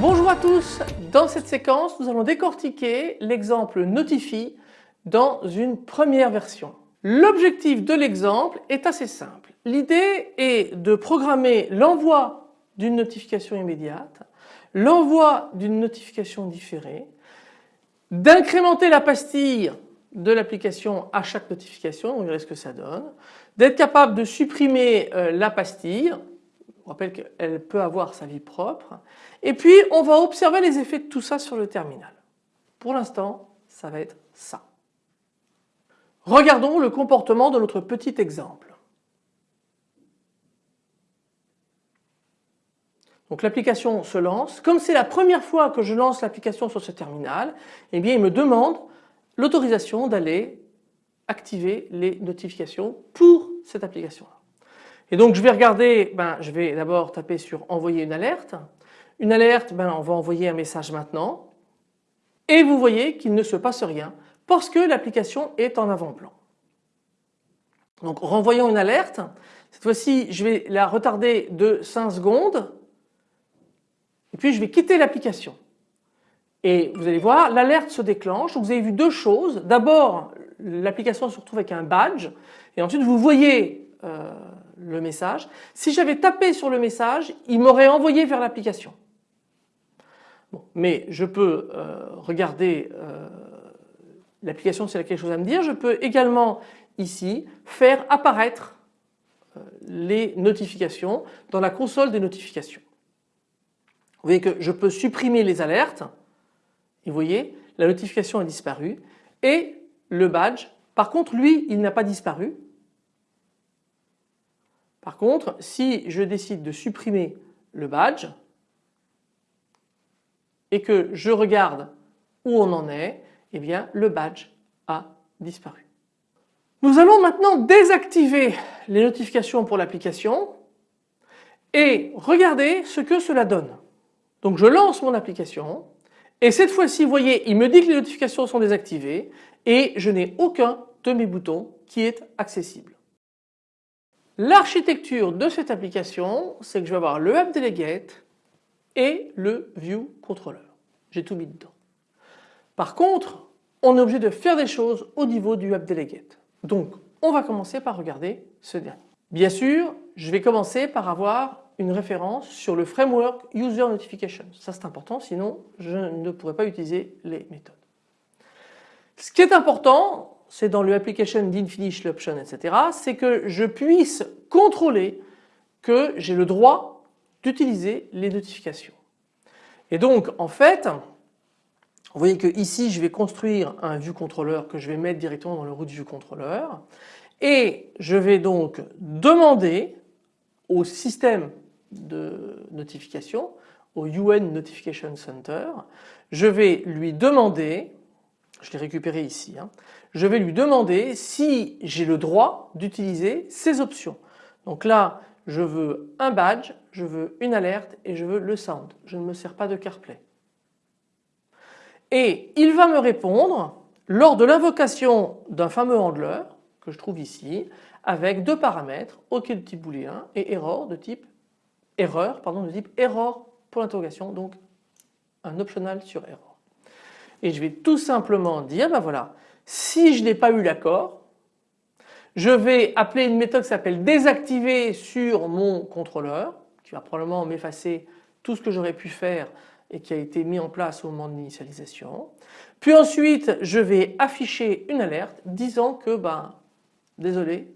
Bonjour à tous, dans cette séquence nous allons décortiquer l'exemple Notify dans une première version. L'objectif de l'exemple est assez simple. L'idée est de programmer l'envoi d'une notification immédiate, l'envoi d'une notification différée, d'incrémenter la pastille de l'application à chaque notification, on verra ce que ça donne, d'être capable de supprimer euh, la pastille, on rappelle qu'elle peut avoir sa vie propre, et puis on va observer les effets de tout ça sur le terminal. Pour l'instant, ça va être ça. Regardons le comportement de notre petit exemple. Donc l'application se lance. Comme c'est la première fois que je lance l'application sur ce terminal, eh bien il me demande l'autorisation d'aller activer les notifications pour cette application là. Et donc je vais regarder, ben, je vais d'abord taper sur envoyer une alerte. Une alerte, ben, on va envoyer un message maintenant. Et vous voyez qu'il ne se passe rien parce que l'application est en avant-plan. Donc renvoyons une alerte. Cette fois-ci, je vais la retarder de 5 secondes et puis je vais quitter l'application. Et vous allez voir, l'alerte se déclenche. vous avez vu deux choses. D'abord, l'application se retrouve avec un badge et ensuite vous voyez euh, le message. Si j'avais tapé sur le message, il m'aurait envoyé vers l'application. mais je peux euh, regarder euh, l'application s'il a quelque chose à me dire. Je peux également ici faire apparaître les notifications dans la console des notifications. Vous voyez que je peux supprimer les alertes et vous voyez la notification a disparu et le badge par contre lui il n'a pas disparu. Par contre si je décide de supprimer le badge et que je regarde où on en est, eh bien le badge a disparu. Nous allons maintenant désactiver les notifications pour l'application et regarder ce que cela donne. Donc je lance mon application et cette fois-ci vous voyez il me dit que les notifications sont désactivées et je n'ai aucun de mes boutons qui est accessible. L'architecture de cette application c'est que je vais avoir le App Delegate et le View Controller. J'ai tout mis dedans. Par contre on est obligé de faire des choses au niveau du App Delegate. Donc on va commencer par regarder ce dernier. Bien sûr je vais commencer par avoir une référence sur le framework User Notifications. Ça c'est important sinon je ne pourrais pas utiliser les méthodes. Ce qui est important c'est dans le application d'InFinish l'option etc. c'est que je puisse contrôler que j'ai le droit d'utiliser les notifications. Et donc en fait vous voyez que ici je vais construire un view controller que je vais mettre directement dans le root view controller et je vais donc demander au système de notification, au UN Notification Center, je vais lui demander, je l'ai récupéré ici, hein, je vais lui demander si j'ai le droit d'utiliser ces options. Donc là je veux un badge, je veux une alerte et je veux le sound. Je ne me sers pas de CarPlay et il va me répondre lors de l'invocation d'un fameux handler que je trouve ici avec deux paramètres OK de type booléen et error de type erreur pardon de type error pour l'interrogation donc un optional sur error. Et je vais tout simplement dire ben voilà si je n'ai pas eu l'accord je vais appeler une méthode qui s'appelle désactiver sur mon contrôleur qui va probablement m'effacer tout ce que j'aurais pu faire et qui a été mis en place au moment de l'initialisation. Puis ensuite je vais afficher une alerte disant que ben désolé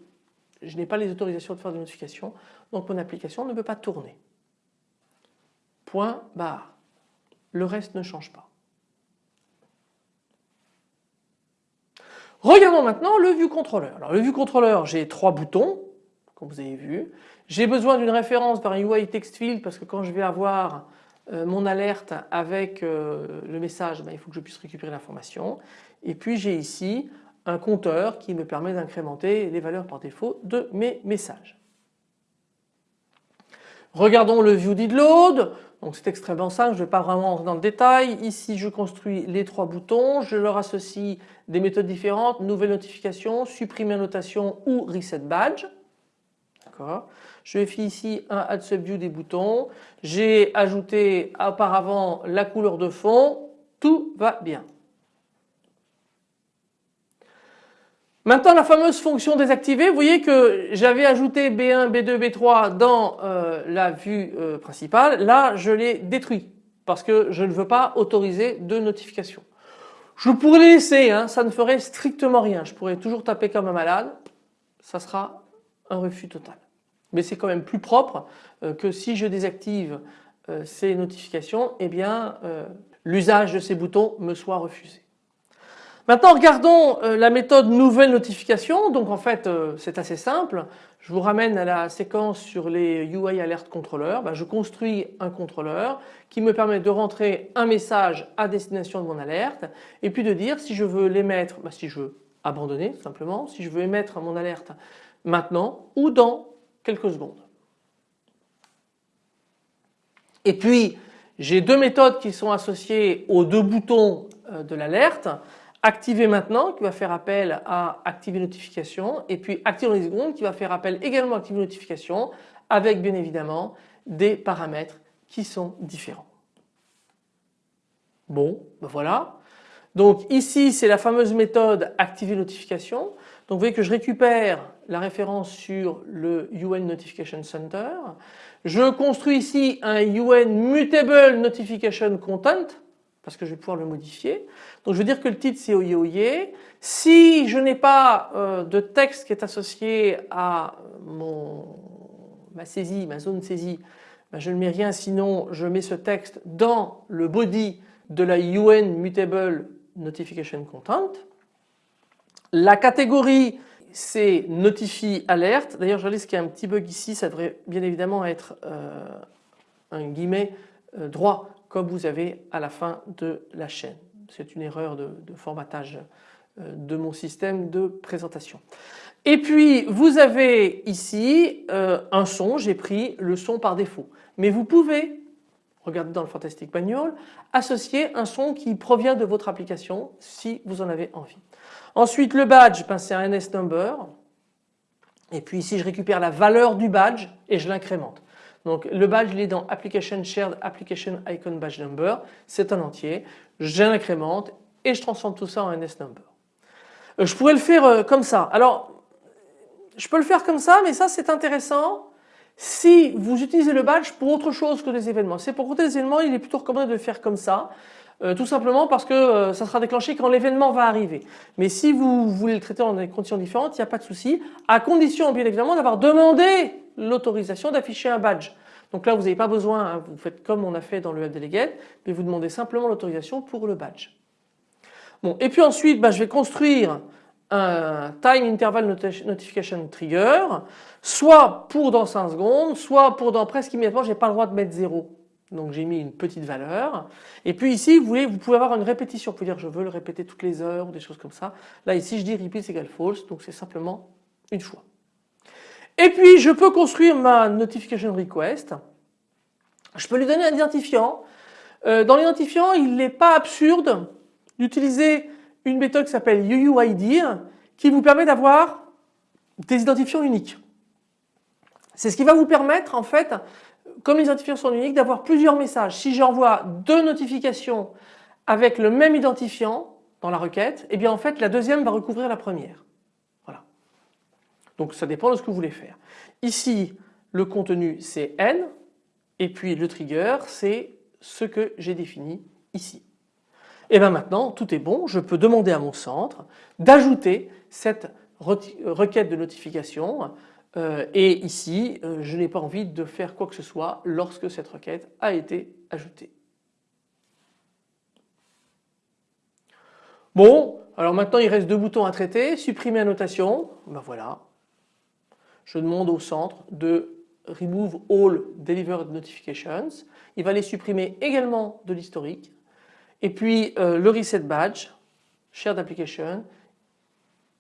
je n'ai pas les autorisations de faire des notifications donc mon application ne peut pas tourner. Point barre. Le reste ne change pas. Regardons maintenant le view controller. Alors le view controller j'ai trois boutons comme vous avez vu. J'ai besoin d'une référence par UI text field parce que quand je vais avoir euh, mon alerte avec euh, le message, ben, il faut que je puisse récupérer l'information. Et puis j'ai ici un compteur qui me permet d'incrémenter les valeurs par défaut de mes messages. Regardons le view did c'est extrêmement simple, je ne vais pas vraiment rentrer dans le détail. Ici je construis les trois boutons, je leur associe des méthodes différentes, nouvelle notification, supprimer notation ou reset badge. Je fais ici un add subview des boutons. J'ai ajouté auparavant la couleur de fond. Tout va bien. Maintenant la fameuse fonction désactivée, vous voyez que j'avais ajouté B1, B2, B3 dans euh, la vue euh, principale. Là je l'ai détruit parce que je ne veux pas autoriser de notification. Je pourrais les laisser, hein, ça ne ferait strictement rien. Je pourrais toujours taper comme un malade, ça sera un refus total. Mais c'est quand même plus propre euh, que si je désactive ces notifications, eh bien l'usage de ces boutons me soit refusé. Maintenant regardons euh, la méthode nouvelle notification. Donc en fait euh, c'est assez simple. Je vous ramène à la séquence sur les UI Alert Controller. Ben, je construis un contrôleur qui me permet de rentrer un message à destination de mon alerte et puis de dire si je veux l'émettre, ben, si je veux abandonner simplement, si je veux émettre mon alerte maintenant ou dans quelques secondes. Et puis j'ai deux méthodes qui sont associées aux deux boutons euh, de l'alerte activer maintenant qui va faire appel à activer notification et puis activer les secondes qui va faire appel également à activer notification avec bien évidemment des paramètres qui sont différents. Bon, ben voilà. Donc ici c'est la fameuse méthode activer notification. Donc vous voyez que je récupère la référence sur le UN Notification Center. Je construis ici un UN Mutable Notification Content parce que je vais pouvoir le modifier. Donc je veux dire que le titre c'est Oye Oye. Si je n'ai pas euh, de texte qui est associé à ma saisie, ma zone saisie, ben je ne mets rien sinon je mets ce texte dans le body de la UN Mutable Notification Content. La catégorie c'est Notify Alert. D'ailleurs je réalise qu'il y a un petit bug ici, ça devrait bien évidemment être euh, un guillemet euh, droit comme vous avez à la fin de la chaîne. C'est une erreur de, formatage euh, de mon système de présentation. Et puis vous avez ici euh, un son, j'ai pris le son par défaut. Mais vous pouvez, regardez dans le Fantastic Manual, associer un son qui provient de votre application si vous en avez envie. Ensuite le badge, ben, c'est un NS number. Et puis ici je récupère la valeur du badge et je l'incrémente. Donc le badge il est dans Application Shared Application Icon Badge Number, c'est un entier, je l'incrémente et je transforme tout ça en NS Number. Euh, je pourrais le faire euh, comme ça. Alors je peux le faire comme ça mais ça c'est intéressant si vous utilisez le badge pour autre chose que des événements. C'est pour compter des événements il est plutôt recommandé de le faire comme ça. Euh, tout simplement parce que ça sera déclenché quand l'événement va arriver. Mais si vous voulez le traiter dans des conditions différentes, il n'y a pas de souci, à condition bien évidemment d'avoir demandé l'autorisation d'afficher un badge. Donc là vous n'avez pas besoin, hein, vous faites comme on a fait dans le web delegate, mais vous demandez simplement l'autorisation pour le badge. Bon et puis ensuite bah, je vais construire un time interval notification trigger, soit pour dans 5 secondes, soit pour dans presque immédiatement, j'ai pas le droit de mettre 0. Donc j'ai mis une petite valeur. Et puis ici, vous, vous pouvez avoir une répétition. Vous pouvez dire je veux le répéter toutes les heures ou des choses comme ça. Là ici, je dis repeat égale false, donc c'est simplement une fois. Et puis je peux construire ma notification request. Je peux lui donner un identifiant. Euh, dans l'identifiant, il n'est pas absurde d'utiliser une méthode qui s'appelle UUID qui vous permet d'avoir des identifiants uniques. C'est ce qui va vous permettre en fait, comme les identifiants sont uniques, d'avoir plusieurs messages. Si j'envoie deux notifications avec le même identifiant dans la requête, eh bien en fait la deuxième va recouvrir la première. Donc ça dépend de ce que vous voulez faire. Ici le contenu c'est n et puis le trigger c'est ce que j'ai défini ici. Et bien maintenant tout est bon, je peux demander à mon centre d'ajouter cette requête de notification euh, et ici euh, je n'ai pas envie de faire quoi que ce soit lorsque cette requête a été ajoutée. Bon, alors maintenant il reste deux boutons à traiter, supprimer annotation, ben voilà, je demande au centre de remove all delivered notifications. Il va les supprimer également de l'historique. Et puis euh, le reset badge, shared application,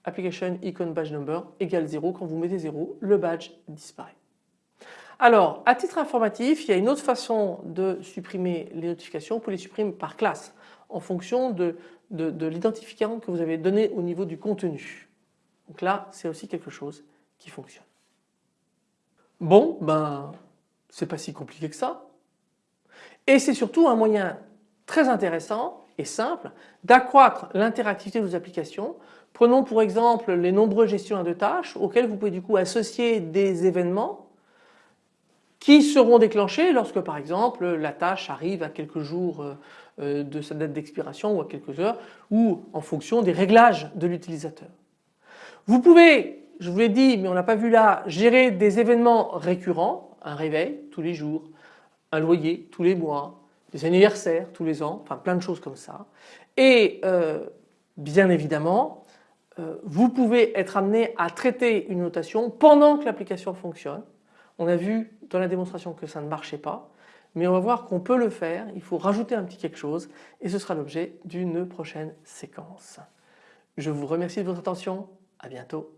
application icon badge number égale 0. Quand vous mettez 0, le badge disparaît. Alors à titre informatif il y a une autre façon de supprimer les notifications, vous pouvez les supprimer par classe en fonction de, de l'identifiant que vous avez donné au niveau du contenu. Donc là c'est aussi quelque chose qui fonctionne. Bon ben c'est pas si compliqué que ça et c'est surtout un moyen très intéressant et simple d'accroître l'interactivité de vos applications. Prenons pour exemple les nombreux gestionnaires de tâches auxquels vous pouvez du coup associer des événements qui seront déclenchés lorsque par exemple la tâche arrive à quelques jours euh, euh, de sa date d'expiration ou à quelques heures ou en fonction des réglages de l'utilisateur. Vous pouvez, je vous l'ai dit mais on n'a pas vu là, gérer des événements récurrents, un réveil tous les jours, un loyer tous les mois, des anniversaires tous les ans, enfin plein de choses comme ça. Et euh, bien évidemment, vous pouvez être amené à traiter une notation pendant que l'application fonctionne. On a vu dans la démonstration que ça ne marchait pas, mais on va voir qu'on peut le faire, il faut rajouter un petit quelque chose et ce sera l'objet d'une prochaine séquence. Je vous remercie de votre attention, à bientôt.